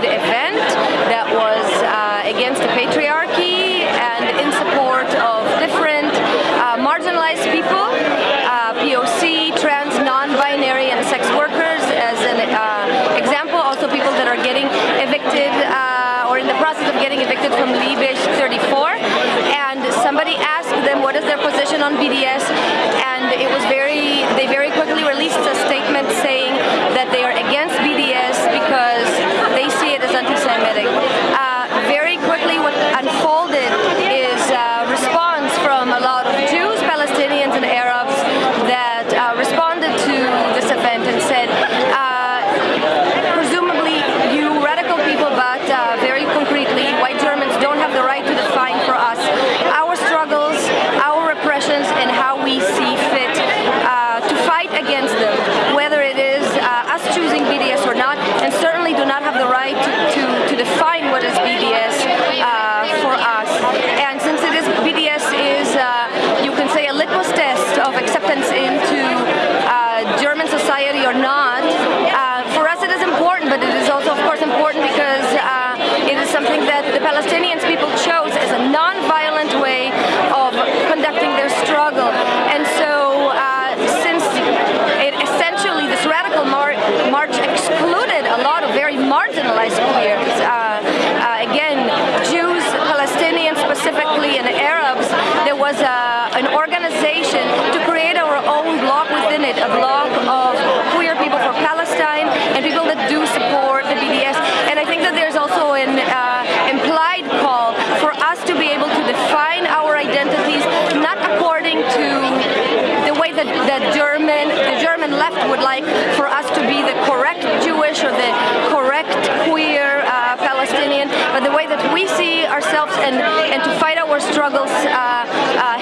attended event that was uh, against the patriarchy and in support of different uh, marginalized people, uh, POC, trans, non-binary, and sex workers as an uh, example. Also people that are getting evicted uh, or in the process of getting evicted from Liebig 34. And somebody asked them what is their position on BDS a lot of very marginalized queers, uh, uh, again, Jews, Palestinians specifically, and Arabs, there was a, an organization to create our own block within it, a block of queer people for Palestine and people that do support the BDS. And I think that there's also an uh, implied call for us to be able to define our identities, not according to the way that the German, the German left would like for us to be the correct we see ourselves and, and to fight our struggles uh, uh,